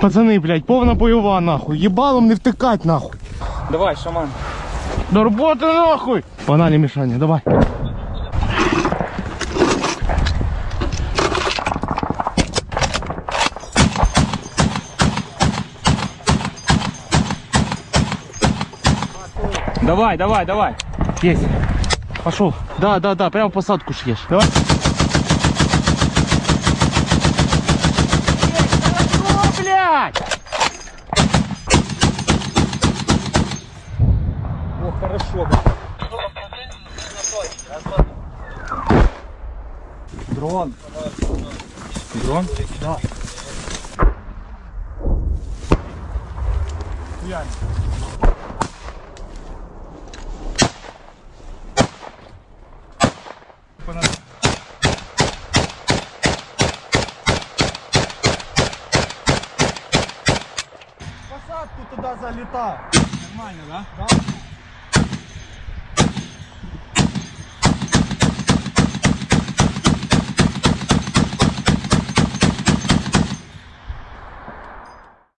Пацани, блядь, повна бойова нахуй. Їбалом не втикать нахуй. Давай, шаман. До роботи нахуй! Погнали, Мішаня, давай. Давай, давай, давай. Есть. Пошел. Да, да, да, прямо посадку шьешь. Давай. О, блядь! О, хорошо. Дрон. Дрон? Да. Посадку туда залетал. Нормально, да?